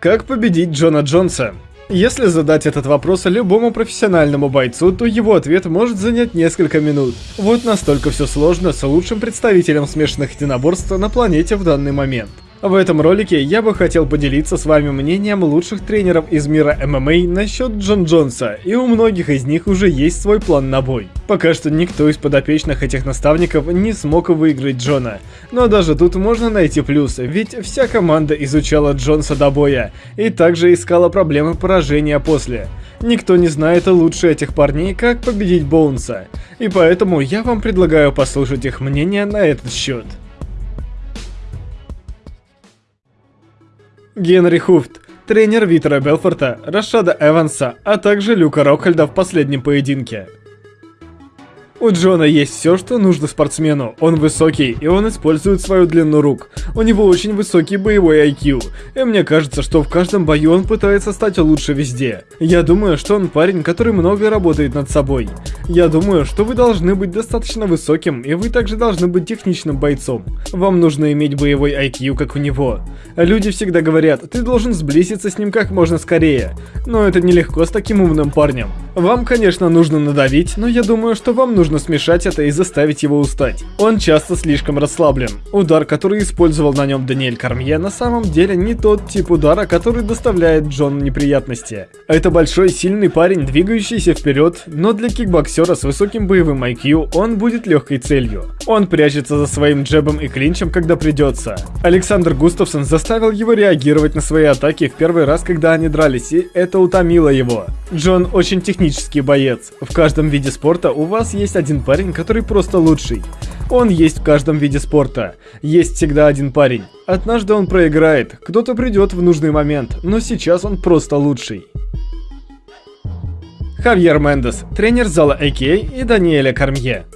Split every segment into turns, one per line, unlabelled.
Как победить Джона Джонса? Если задать этот вопрос любому профессиональному бойцу, то его ответ может занять несколько минут. Вот настолько все сложно с лучшим представителем смешанных единоборств на планете в данный момент. В этом ролике я бы хотел поделиться с вами мнением лучших тренеров из мира ММА насчет Джон Джонса, и у многих из них уже есть свой план на бой. Пока что никто из подопечных этих наставников не смог выиграть Джона, но даже тут можно найти плюсы, ведь вся команда изучала Джонса до боя, и также искала проблемы поражения после. Никто не знает лучше этих парней, как победить Боунса, и поэтому я вам предлагаю послушать их мнение на этот счет. Генри Хуфт, тренер Витера Белфорта, Рашада Эванса, а также Люка Рокхальда в последнем поединке. У Джона есть все, что нужно спортсмену. Он высокий, и он использует свою длину рук. У него очень высокий боевой IQ. И мне кажется, что в каждом бою он пытается стать лучше везде. Я думаю, что он парень, который много работает над собой. Я думаю, что вы должны быть достаточно высоким, и вы также должны быть техничным бойцом. Вам нужно иметь боевой IQ, как у него. Люди всегда говорят, ты должен сблизиться с ним как можно скорее. Но это нелегко с таким умным парнем. Вам, конечно, нужно надавить, но я думаю, что вам нужно нужно смешать это и заставить его устать. Он часто слишком расслаблен. Удар, который использовал на нем Даниэль Кармье, на самом деле не тот тип удара, который доставляет Джон неприятности. Это большой сильный парень, двигающийся вперед, но для кикбоксера с высоким боевым IQ он будет легкой целью. Он прячется за своим джебом и клинчем, когда придется. Александр Густавсон заставил его реагировать на свои атаки в первый раз, когда они дрались, и это утомило его. Джон очень технический боец. В каждом виде спорта у вас есть один парень, который просто лучший. Он есть в каждом виде спорта. Есть всегда один парень. Однажды он проиграет, кто-то придет в нужный момент, но сейчас он просто лучший. Хавьер Мендес, тренер зала АК и Даниэля Кармье.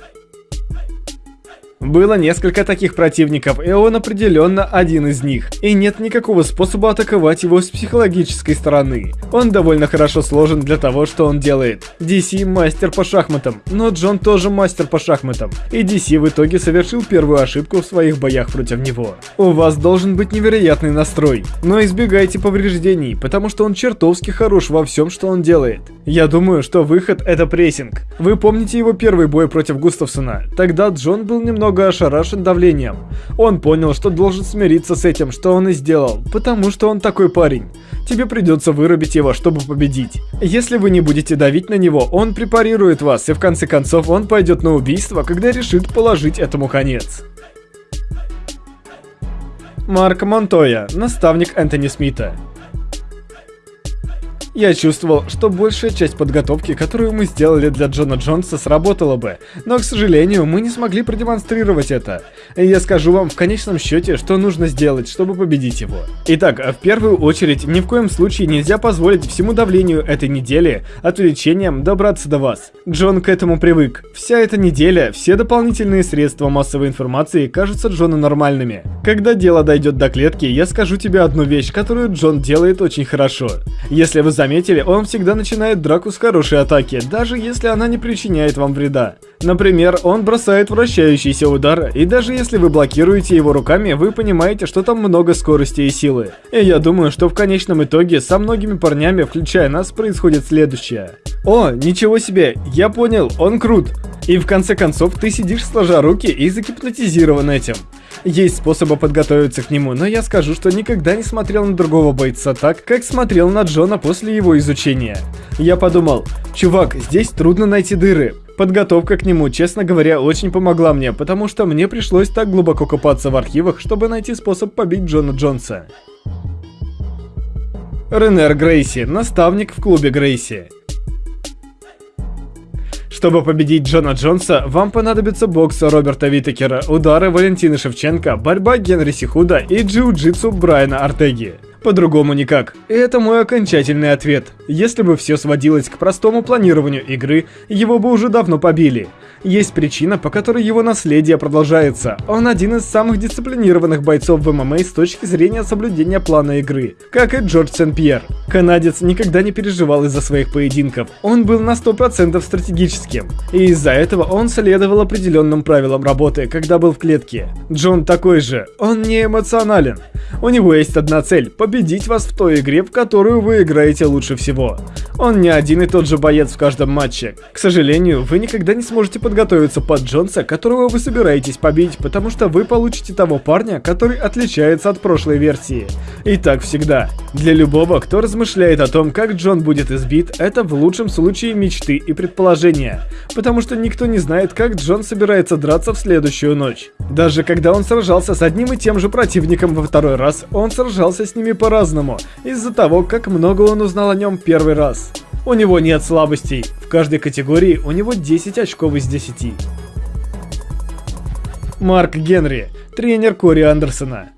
Было несколько таких противников, и он определенно один из них. И нет никакого способа атаковать его с психологической стороны. Он довольно хорошо сложен для того, что он делает. DC мастер по шахматам, но Джон тоже мастер по шахматам. И DC в итоге совершил первую ошибку в своих боях против него. У вас должен быть невероятный настрой, но избегайте повреждений, потому что он чертовски хорош во всем, что он делает. Я думаю, что выход это прессинг. Вы помните его первый бой против Густавсона? Тогда Джон был немного немного ошарашен давлением. Он понял, что должен смириться с этим, что он и сделал, потому что он такой парень. Тебе придется вырубить его, чтобы победить. Если вы не будете давить на него, он препарирует вас, и в конце концов он пойдет на убийство, когда решит положить этому конец. Марк Монтоя, наставник Энтони Смита. Я чувствовал, что большая часть подготовки, которую мы сделали для Джона Джонса, сработала бы, но, к сожалению, мы не смогли продемонстрировать это. Я скажу вам в конечном счете, что нужно сделать, чтобы победить его. Итак, в первую очередь, ни в коем случае нельзя позволить всему давлению этой недели, отвлечениям, добраться до вас. Джон к этому привык. Вся эта неделя, все дополнительные средства массовой информации кажутся Джону нормальными. Когда дело дойдет до клетки, я скажу тебе одну вещь, которую Джон делает очень хорошо. Если вы заметили, он всегда начинает драку с хорошей атаки, даже если она не причиняет вам вреда. Например, он бросает вращающийся удар, и даже если вы блокируете его руками, вы понимаете, что там много скорости и силы. И я думаю, что в конечном итоге со многими парнями, включая нас, происходит следующее. О, ничего себе, я понял, он крут. И в конце концов ты сидишь сложа руки и загипнотизирован этим. Есть способы подготовиться к нему, но я скажу, что никогда не смотрел на другого бойца так, как смотрел на Джона после его изучения. Я подумал, чувак, здесь трудно найти дыры. Подготовка к нему, честно говоря, очень помогла мне, потому что мне пришлось так глубоко копаться в архивах, чтобы найти способ побить Джона Джонса. Ренер Грейси, наставник в клубе Грейси. Чтобы победить Джона Джонса, вам понадобится бокс Роберта Витекера, удары Валентины Шевченко, борьба Генри Сихуда и джиу-джитсу Брайана Артеги. По-другому никак. И это мой окончательный ответ. Если бы все сводилось к простому планированию игры, его бы уже давно побили. Есть причина, по которой его наследие продолжается. Он один из самых дисциплинированных бойцов в ММА с точки зрения соблюдения плана игры, как и Джордж Сен-Пьер. Канадец никогда не переживал из-за своих поединков, он был на 100% стратегическим, и из-за этого он следовал определенным правилам работы, когда был в клетке. Джон такой же, он не эмоционален. У него есть одна цель – победить вас в той игре, в которую вы играете лучше всего. Он не один и тот же боец в каждом матче. К сожалению, вы никогда не сможете подготовиться под Джонса, которого вы собираетесь побить, потому что вы получите того парня, который отличается от прошлой версии. И так всегда. Для любого, кто размышляет о том, как Джон будет избит, это в лучшем случае мечты и предположения. Потому что никто не знает, как Джон собирается драться в следующую ночь. Даже когда он сражался с одним и тем же противником во второй раз, он сражался с ними по-разному, из-за того, как много он узнал о нем первый раз. У него нет слабостей. В каждой категории у него 10 очков из 10. Марк Генри, тренер Кори Андерсона.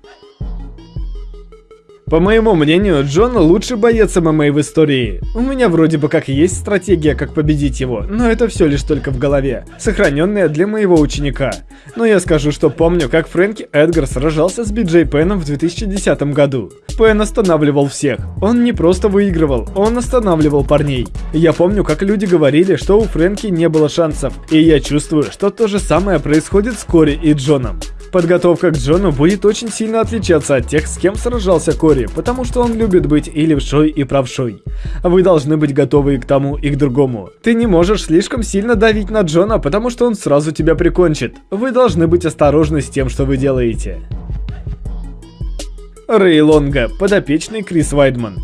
По моему мнению, Джон лучший боец ММА в истории. У меня вроде бы как есть стратегия, как победить его, но это все лишь только в голове, сохраненная для моего ученика. Но я скажу, что помню, как Фрэнки Эдгар сражался с Биджей Пеном в 2010 году. Пен останавливал всех. Он не просто выигрывал, он останавливал парней. Я помню, как люди говорили, что у Фрэнки не было шансов, и я чувствую, что то же самое происходит с Кори и Джоном. Подготовка к Джону будет очень сильно отличаться от тех, с кем сражался Кори, потому что он любит быть и левшой, и правшой. Вы должны быть готовы и к тому, и к другому. Ты не можешь слишком сильно давить на Джона, потому что он сразу тебя прикончит. Вы должны быть осторожны с тем, что вы делаете. Рэй Лонга, подопечный Крис Вайдман.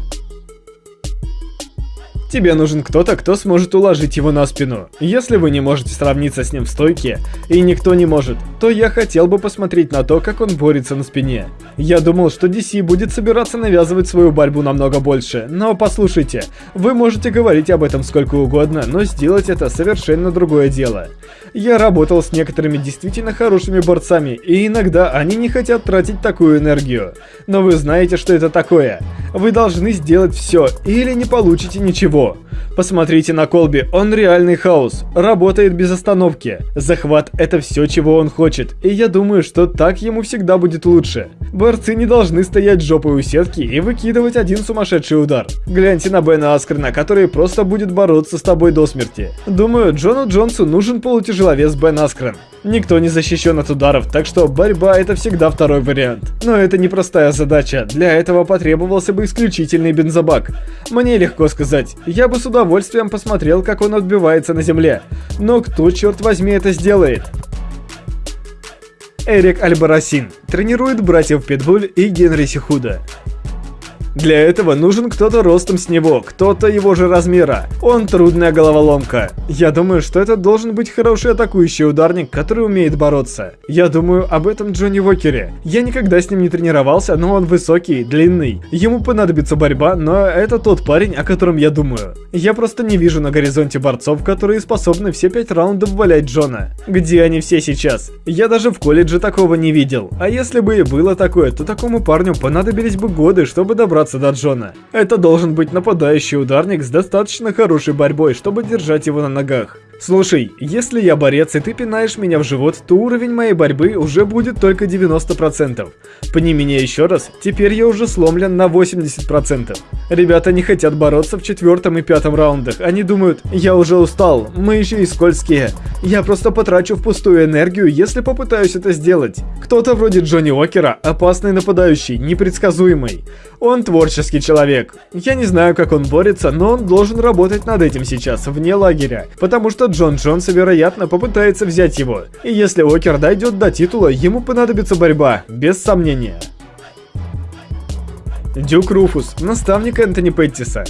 Тебе нужен кто-то, кто сможет уложить его на спину. Если вы не можете сравниться с ним в стойке, и никто не может, то я хотел бы посмотреть на то, как он борется на спине. Я думал, что DC будет собираться навязывать свою борьбу намного больше, но послушайте, вы можете говорить об этом сколько угодно, но сделать это совершенно другое дело. Я работал с некоторыми действительно хорошими борцами, и иногда они не хотят тратить такую энергию. Но вы знаете, что это такое. Вы должны сделать все, или не получите ничего. Посмотрите на Колби, он реальный хаос, работает без остановки. Захват это все, чего он хочет, и я думаю, что так ему всегда будет лучше. Борцы не должны стоять жопой у сетки и выкидывать один сумасшедший удар. Гляньте на Бена Аскрена, который просто будет бороться с тобой до смерти. Думаю, Джону Джонсу нужен полутяжеловес Бен Аскрен. Никто не защищен от ударов, так что борьба это всегда второй вариант. Но это непростая задача, для этого потребовался бы исключительный бензобак. Мне легко сказать, я бы с удовольствием посмотрел, как он отбивается на земле. Но кто, черт возьми, это сделает? Эрик Альбарасин тренирует братьев Питбуль и Генри Сихуда. Для этого нужен кто-то ростом с него, кто-то его же размера. Он трудная головоломка. Я думаю, что это должен быть хороший атакующий ударник, который умеет бороться. Я думаю об этом Джонни Уокере. Я никогда с ним не тренировался, но он высокий, длинный. Ему понадобится борьба, но это тот парень, о котором я думаю. Я просто не вижу на горизонте борцов, которые способны все пять раундов валять Джона. Где они все сейчас? Я даже в колледже такого не видел. А если бы и было такое, то такому парню понадобились бы годы, чтобы добраться добраться до Джона. Это должен быть нападающий ударник с достаточно хорошей борьбой, чтобы держать его на ногах. Слушай, если я борец и ты пинаешь меня в живот, то уровень моей борьбы уже будет только 90%. Пни меня еще раз, теперь я уже сломлен на 80%. Ребята не хотят бороться в четвертом и пятом раундах. Они думают, я уже устал, мы еще и скользкие. Я просто потрачу впустую энергию, если попытаюсь это сделать. Кто-то вроде Джонни Уокера, опасный нападающий, непредсказуемый. Он творческий человек. Я не знаю, как он борется, но он должен работать над этим сейчас, вне лагеря. Потому что Джон Джонс, вероятно, попытается взять его. И если Уокер дойдет до титула, ему понадобится борьба, без сомнения. Дюк Руфус, наставник Энтони Петтиса.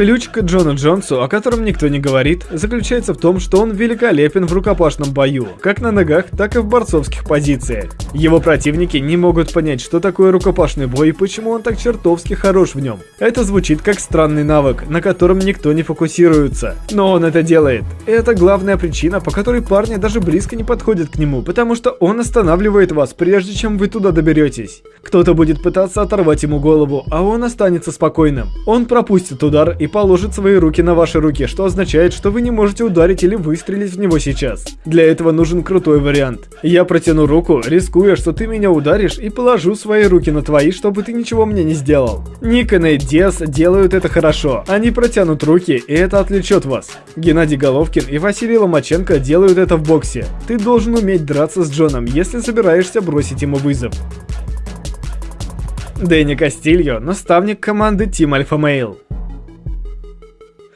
Ключ к Джону Джонсу, о котором никто не говорит, заключается в том, что он великолепен в рукопашном бою, как на ногах, так и в борцовских позициях. Его противники не могут понять, что такое рукопашный бой и почему он так чертовски хорош в нем. Это звучит как странный навык, на котором никто не фокусируется. Но он это делает. Это главная причина, по которой парни даже близко не подходят к нему, потому что он останавливает вас, прежде чем вы туда доберетесь. Кто-то будет пытаться оторвать ему голову, а он останется спокойным. Он пропустит удар и положит свои руки на ваши руки, что означает, что вы не можете ударить или выстрелить в него сейчас. Для этого нужен крутой вариант. Я протяну руку, рискуя, что ты меня ударишь, и положу свои руки на твои, чтобы ты ничего мне не сделал. Ник и Диас делают это хорошо. Они протянут руки, и это отвлечет вас. Геннадий Головкин и Василий Ломаченко делают это в боксе. Ты должен уметь драться с Джоном, если собираешься бросить ему вызов. Дэнни Кастильо, наставник команды Team Alpha Male.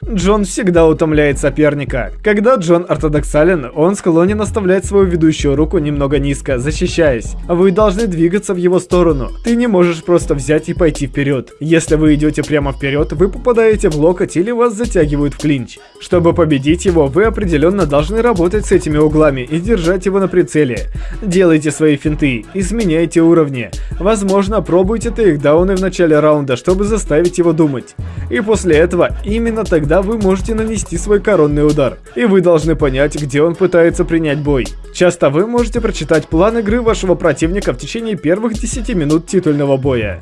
Джон всегда утомляет соперника. Когда Джон ортодоксален, он склонен оставлять свою ведущую руку немного низко, защищаясь. Вы должны двигаться в его сторону. Ты не можешь просто взять и пойти вперед. Если вы идете прямо вперед, вы попадаете в локоть или вас затягивают в клинч. Чтобы победить его, вы определенно должны работать с этими углами и держать его на прицеле. Делайте свои финты, изменяйте уровни. Возможно, пробуйте тейкдауны в начале раунда, чтобы заставить его думать. И после этого, именно тогда тогда вы можете нанести свой коронный удар, и вы должны понять, где он пытается принять бой. Часто вы можете прочитать план игры вашего противника в течение первых 10 минут титульного боя.